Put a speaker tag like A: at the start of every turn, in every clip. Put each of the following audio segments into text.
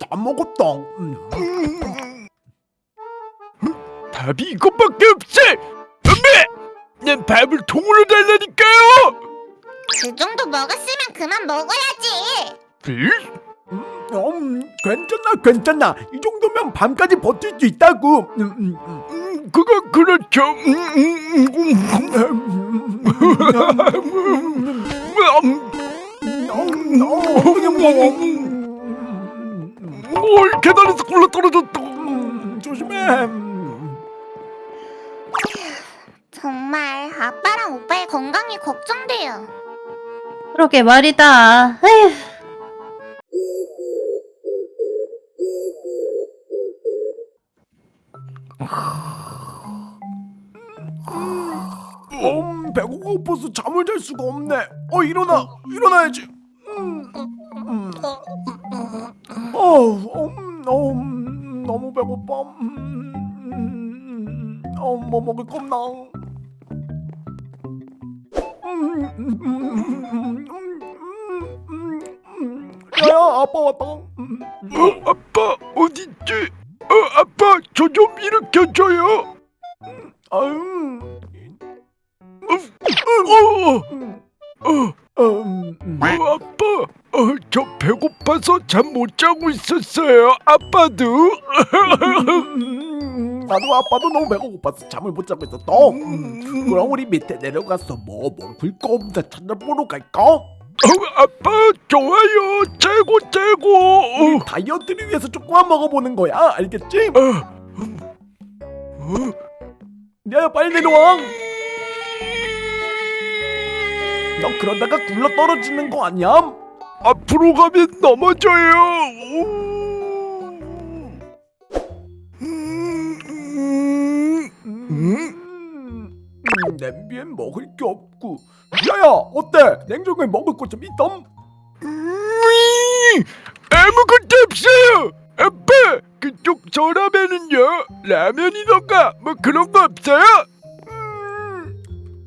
A: 다 먹었다. 음.
B: 이것밖에 없어! 난 밥을 통으로 달라니까요!
C: 그 정도 먹었으면 그만 먹어야지.
B: 응?
A: 음, 괜찮아, 괜찮아. 이 정도면 밤까지 버틸 수 있다고. 음, 음, 음.
B: 음, 그건 그렇죠. 음, 음, 음, 음. 음? 뭘 계단에서 굴러 떨어졌다.
A: 음, 조심해.
C: 정말 아빠랑 오빠의 건강이 걱정돼요.
D: 그러게 말이다. 에휴.
A: 음, 배고가 고파서 잠을 잘 수가 없네. 어, 일어나, 일어나야지. 음, 음. 어, 음, 어, 음, 너무 배고파. 음, 음, 어, 뭐 먹을 겁나? 음, 음.
B: 어, 아빠, 어, 저 배고파서 잠 못 자고 있었어요. 아빠도.
A: 음, 나도 아빠도 너무 배가 고파서 잠을 못 자고 있었어. 음, 그럼 우리 밑에 내려가서 뭐 먹을 거 없나 찾아보러 갈까?
B: 어, 아빠 좋아요. 최고 최고.
A: 다이어트를 위해서 조금만 먹어보는 거야. 알겠지?
B: 어, 어,
A: 야야 빨리 내려와. 너 그러다가 굴러 떨어지는 거 아니야?
B: 앞으로 가면 넘어져요. 음,
A: 음, 음, 냄비엔 먹을 게 없고. 야야 어때? 냉장고에 먹을 거좀 있담?
B: 음, 아무것도 없어요. 아빠, 그쪽 서랍에는요 라면이던가 뭐 그런 거 없어요?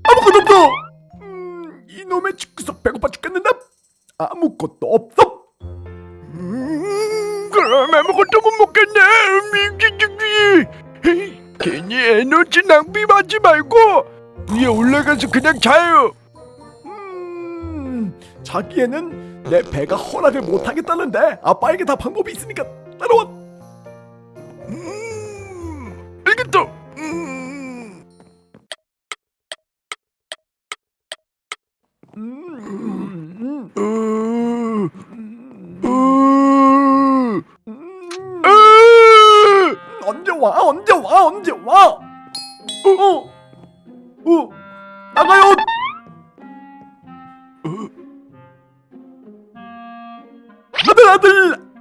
A: 아무것도 없어. 음, 이놈의 집구석 배고파 죽겠는데 아무것도 없어.
B: 음, 그럼 아무것도 못 먹겠네. 음, 괜히 에너지 낭비하지 말고 위에 올라가서 그냥 자요.
A: 음, 자기에는 내 배가 허락을 못 하겠다는데 아빠에게 다 방법이 있으니까 따라와.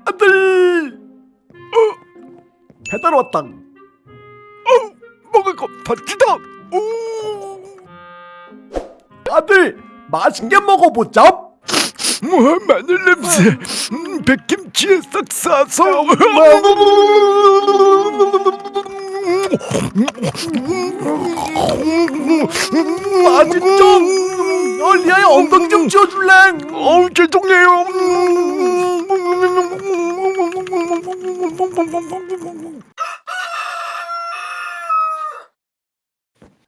A: 아들, 아들. 배달 왔다.
B: 먹을 거 파티다. 오.
A: 아들, 맛있게 먹어보자.
B: 뭐 마늘 냄새. 음, 백김치에 싹 싸서.
A: 맛있죠? 어, 리아야 엉덩이 좀 치워줄래?
B: 어우 죄송해요.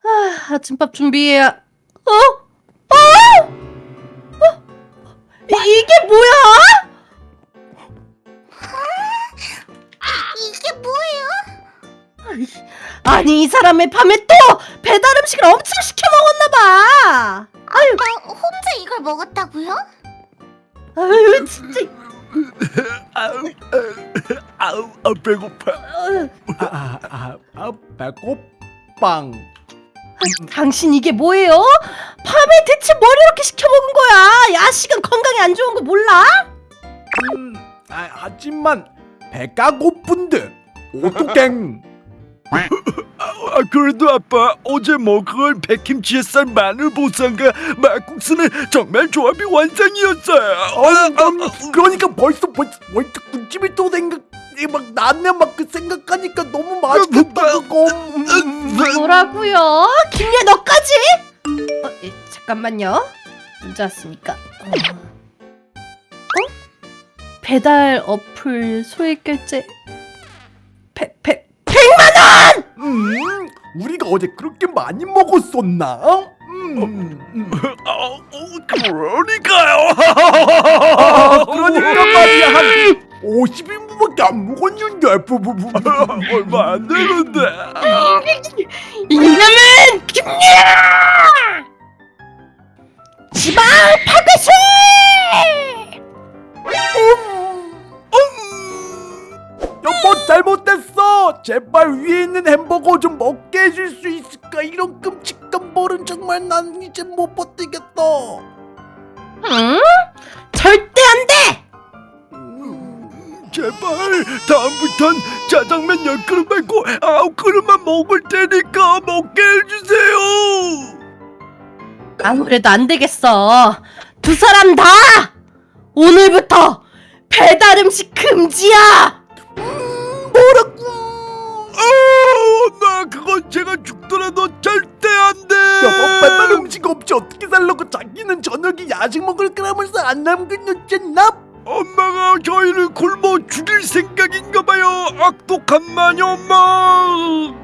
D: 아, 아침밥 준비해야. 어? 어? 어? 이, 이게 뭐야?
C: 이게 뭐예요?
D: 아니 이 사람의 밤에 또 배달 음식을 엄청 시켜 먹었나 봐. 아유,
C: 혼자 이걸 먹었다고요?
D: 아유 진짜.
B: 아우 아우 아, 배고파.
D: 어,
A: 아, 아, 아, 배고빵.
D: 당신 이게 뭐예요? 밤에 대체 뭘 이렇게 시켜 먹은 거야? 야식은 건강에 안 좋은 거 몰라?
A: 음, 아, 하지만 배가 고픈데 어떡해?
B: 아, 아, 그래도 아빠 어제 먹은 백김치 햇살 마늘 보쌈과 막국수는 정말 조합이 완성이었어요.
A: 어, 그럼, 그러니까 벌써 벌써 벌써 군침이 또 생각 막 나네 막그 생각하니까 너무 맛있겠다 그거. 음.
D: 뭐라고요? 김예 너까지? 어, 예, 잠깐만요. 문자 왔으니까. 어. 어? 배달 어플 소액 결제 배, 배,
A: 음, 우리가 어제 그렇게 많이 먹었었나? 음, 음.
B: 아, 어, 그러니까요.
A: 아, 그러니까 말이야 한 50인분밖에 안 먹었는데 부부부
B: 얼마 안 되는데.
D: 이놈은 김예야! 지방 파괴수!
A: 여보 잘못됐어 제발 위에 있는 햄버거 좀 먹게 해줄 수 있을까 이런 끔찍한 벌은 정말 난 이제 못 버티겠다
D: 응? 절대 안 돼!
B: 제발 다음부턴 짜장면 10그릇 말고 9그릇만 먹을 테니까 먹게 해주세요.
D: 아무래도 안 되겠어. 두 사람 다 오늘부터 배달 음식 금지야.
B: 아, 나 그건 제가 죽더라도 절대 안 돼.
A: 여보 배달 음식 없이 어떻게 살라고 자기는 저녁에 야식 먹을 거라면서 안 남겨놓잖아
B: 엄마가 저희를 굶어 죽일 생각인가 봐요. 악독한 마녀 엄마.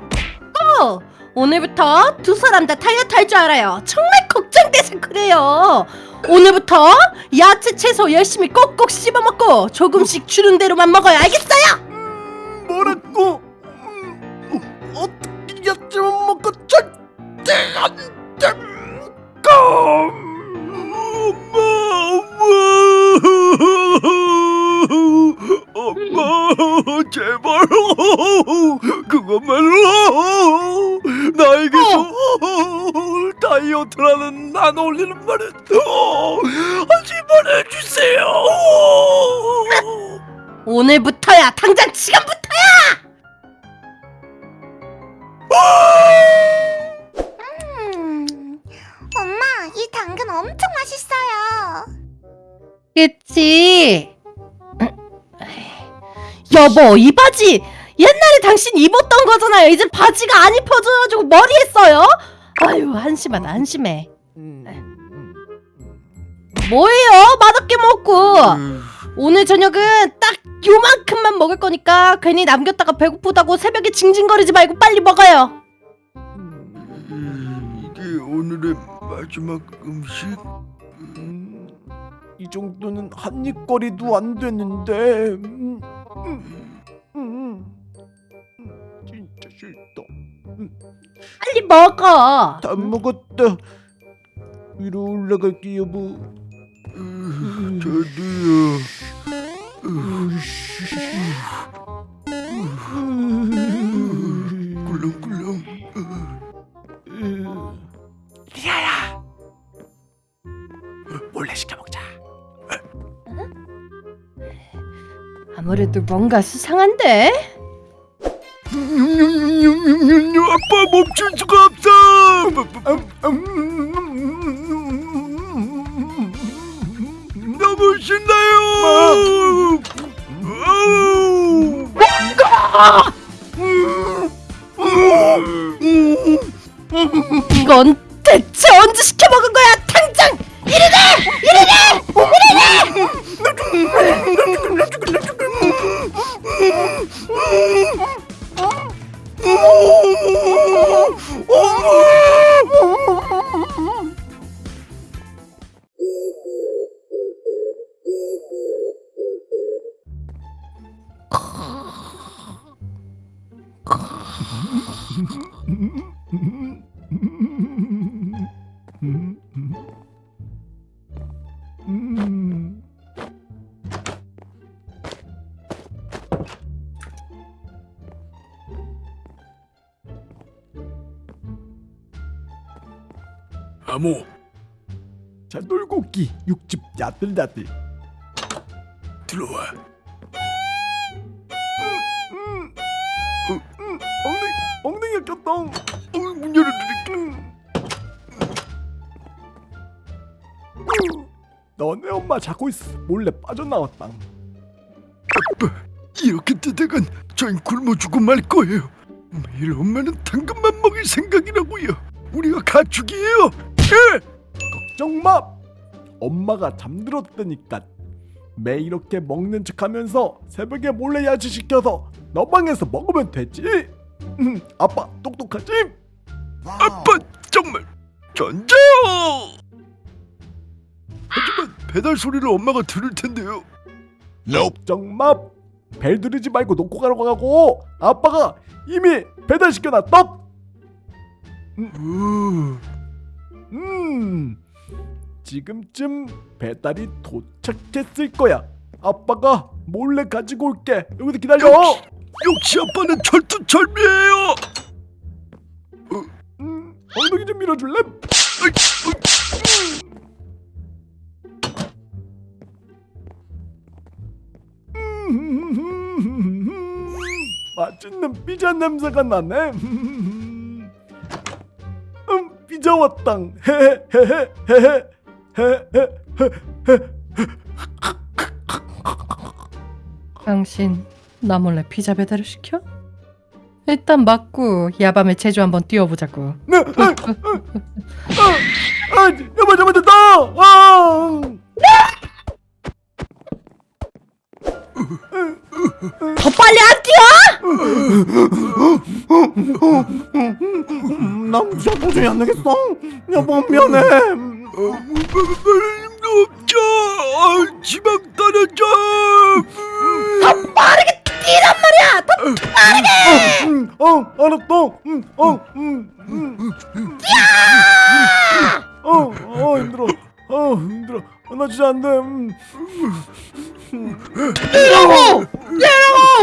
D: 어, 오늘부터 두 사람 다 다이어트 할 줄 알아요. 정말 걱정돼서 그래요. 오늘부터 야채 채소 열심히 꼭꼭 씹어 먹고 조금씩 주는 대로만 먹어요. 알겠어요?
A: 음, 뭐라고 절대 안돼
B: 엄마, 제발 그것만로 나에게서 다이어트라는 안 어울리는 말은 하지 말아주세요.
D: 오늘부터야. 당장 지금부터야.
C: 음, 엄마, 이 당근 엄청 맛있어요.
D: 그치? 여보, 이 바지 옛날에 당신 입었던 거잖아요. 이제 바지가 안 입혀져가지고 머리 했어요? 아유, 한심하다, 한심해. 뭐예요? 맛없게 먹고. 오늘 저녁은 딱 요만큼만 먹을 거니까 괜히 남겼다가 배고프다고 새벽에 징징거리지 말고 빨리 먹어요.
B: 이게 오늘의 마지막 음식?
A: 음, 이 정도는 한 입거리도 안 되는데 음, 음, 음, 음, 진짜 싫다
D: 빨리 먹어.
A: 다 먹었다 위로 올라갈게 여보
B: 저도요. 꿀렁꿀렁.
A: 리아야 몰래 시켜 먹자
D: 아무래도 뭔가 수상한데?
B: 아빠 멈출 수가 없어. 너무 신나요.
D: 이건 대체 언제 시켜 먹은 거야?
B: 아모
A: 자 놀고기 육즙 야들야들
B: 들어와.
A: 엉덩이 엉덩이가.
B: 어, 문 열어드릴게.
A: 너네 엄마 자고 있어. 몰래 빠져나왔다.
B: 이렇게 되다간 저희 굶어 죽고 말 거예요. 매일 엄마는 당근만 먹일 생각이라고요. 우리가 가축이에요. 예!
A: 걱정 마. 엄마가 잠들었다니까. 매 이렇게 먹는 척하면서 새벽에 몰래 야식 시켜서 너 방에서 먹으면 되지. 음, 아빠 똑똑하지?
B: 아빠 정말 전자. 하지만 배달 소리를 엄마가 들을 텐데요.
A: 걱정 마. 벨 누르지 말고 놓고 가라고 하고 아빠가 이미 배달 시켜놨다.
B: 어,
A: 음, 지금쯤 배달이 도착했을 거야. 아빠가 몰래 가지고 올게. 여기서 기다려.
B: 역시 아빠는 철두철미해요.
A: 음, 엉덩이 좀 밀어줄래? 음, 맛있는 피자 냄새가 나네. 음, 피자 왔당.
D: 당신 나 몰래 피자 배달을 시켜? 일단 맞고 야밤에 제주 한번 뛰어보자고.
A: 음, 난 진짜 도저히 안 되겠어. 여보, 미안해. 음,
B: 없죠. 아, 지방 떨어져.
D: 빠르게 뛰란 말이야. 더
A: 음, 어, 알았어. 음, 어, 음, 음. 어, 어, 힘들어. 어, 힘들어. 어, 나 진짜 안 돼. 음.
D: 뛰라고.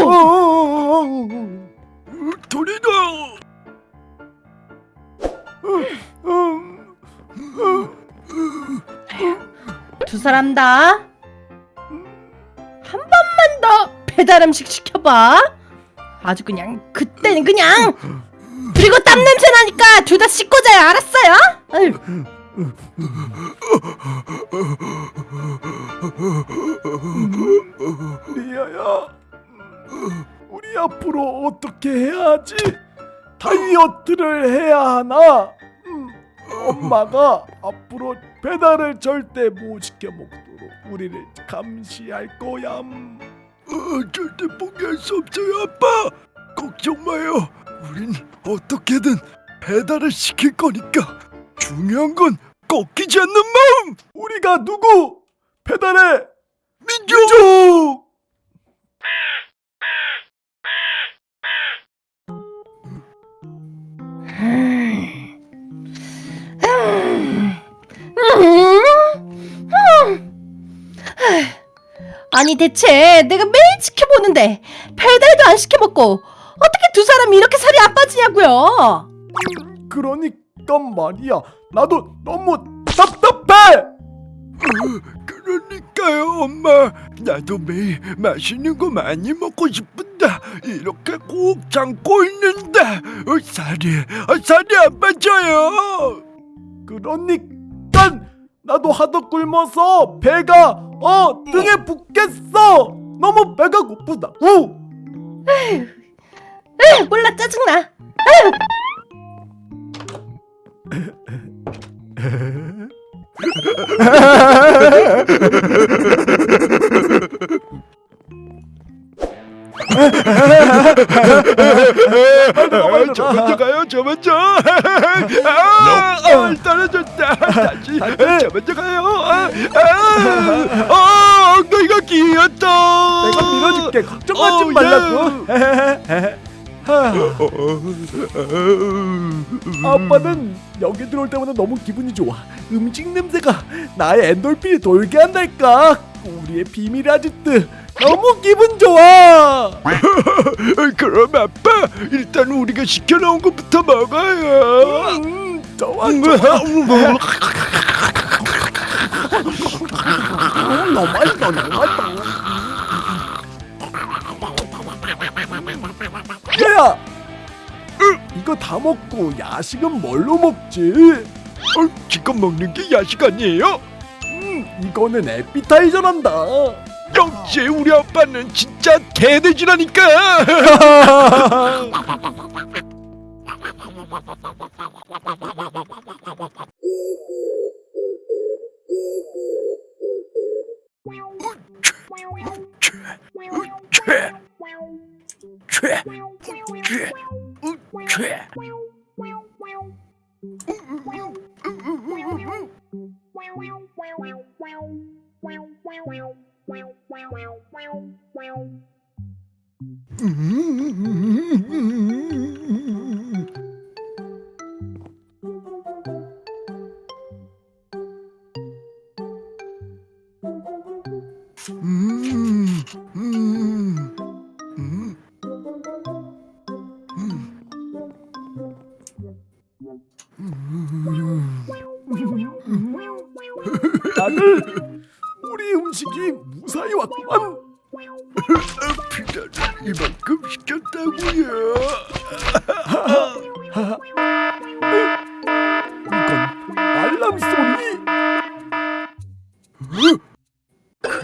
A: 어, 어, 어, 어, 어.
B: 돌
D: 두 사람 다 한 번만 더 배달 음식 시켜봐. 아주 그냥 그때는 그냥 그리고 땀 냄새 나니까 둘 다 씻고 자요. 알았어요?
A: 리아야. 우리 앞으로 어떻게 해야 하지? 다이어트를 해야 하나? 음, 엄마가 앞으로 배달을 절대 못 시켜 먹도록 우리를 감시할 거야. 음.
B: 어, 절대 포기할 수 없어요, 아빠. 걱정 마요. 우린 어떻게든 배달을 시킬 거니까. 중요한 건 꺾이지 않는 마음.
A: 우리가 누구? 배달의
B: 민족.
A: 민족!
D: 아니 대체 내가 매일 지켜보는데 배달도 안 시켜 먹고 어떻게 두 사람이 이렇게 살이 안 빠지냐고요?
A: 그러니까 말이야. 나도 너무 답답해.
B: 그러니까요, 엄마. 나도 매일 맛있는 거 많이 먹고 싶은데 이렇게 꼭 참고 있는데 어, 살이 어, 살이 안 빠져요.
A: 그러니까 나도 하도 굶어서 배가 어 등에 붙겠어. 너무 배가 고프다. 우.
D: 에휴, 몰라 짜증나.
B: 아, 저 먼저 가요, 저 먼저. 아, 아, 떨어졌다. 저 먼저 가요. 아, 아, 아, 엉덩이가 끼었다.
A: 내가 밀어줄게. 걱정하지
B: 어,
A: 말라고. 아빠는 여기 들어올 때마다 너무 기분이 좋아. 음식 냄새가 나의 엔돌핀이 돌게 한달까. 우리의 비밀 아지트 너무 기분 좋아.
B: 그럼 아빠 일단 우리가 시켜놓은 것부터 먹어요.
A: 음, 좋아 좋아. 음, 너무 맛있어 너무 맛있어. 얘야, 이거 다 먹고 야식은 뭘로 먹지?
B: 어, 지금 먹는 게 야식 아니에요?
A: 음, 이거는 에피타이저란다.
B: 역시 우리 아빠는 진짜 개돼지라니까.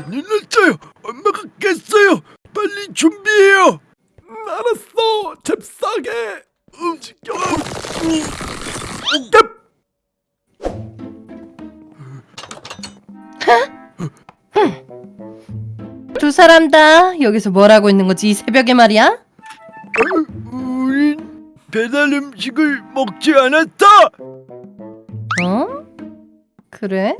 B: 큰일 났어요. 엄마가 깼어요. 빨리 준비해요.
A: 음, 알았어. 잽싸게 움직여. 얍!
D: 두 사람 다 여기서 뭘 하고 있는 거지 이 새벽에 말이야?
B: 어, 우린 배달 음식을 먹지 않았다.
D: 어? 그래?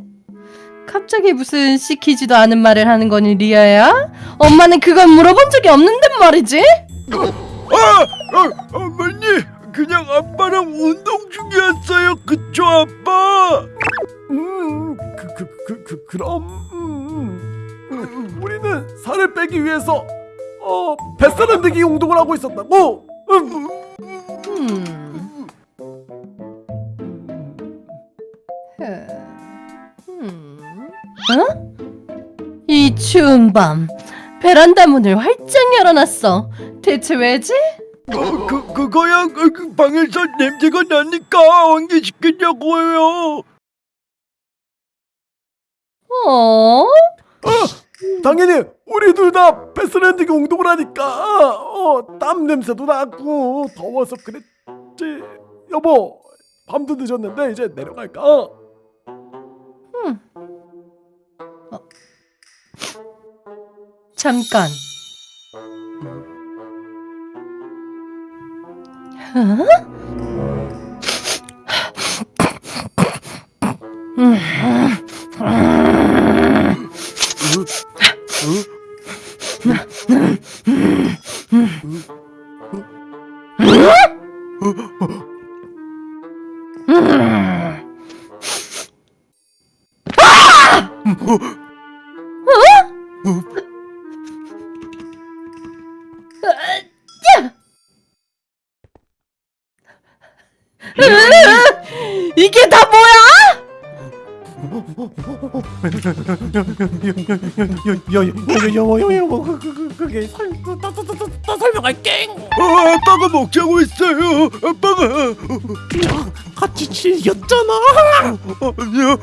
D: 갑자기 무슨 시키지도 않은 말을 하는 거니 리아야? 엄마는 그걸 물어본 적이 없는데 말이지?
B: 아, 어, 어머니, 그냥 아빠랑 운동 중이었어요. 그쵸, 아빠?
A: 음, 그, 그, 그, 그, 그럼, 음, 음, 우리는 살을 빼기 위해서, 어, 뱃살 흔들기 운동을 하고 있었다고. 음.
D: 음. 음. 어? 이 추운 밤 베란다 문을 활짝 열어놨어. 대체 왜지?
B: 어, 그, 그거야, 그, 그 방에서 냄새가 나니까 환기시키려고요.
D: 어?
A: 당연히 우리 둘다 흔들기 운동을 하니까, 어, 땀 냄새도 나고 더워서 그랬지. 여보, 밤도 늦었는데 이제 내려갈까?
D: 잠깐.
B: 어? 아빠가 먹자고 했어요. 아빠가.
A: 같이 즐겼잖아.
B: 어, 아니요.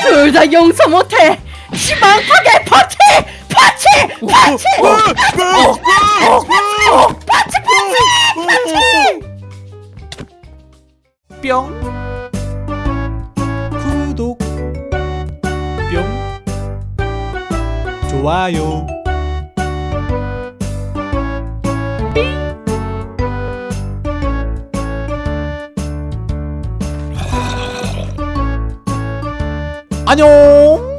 D: 둘다 용서 못해. 지방파괴 파티 파티 파티
A: 뿅 구독 뿅 좋아요 안녕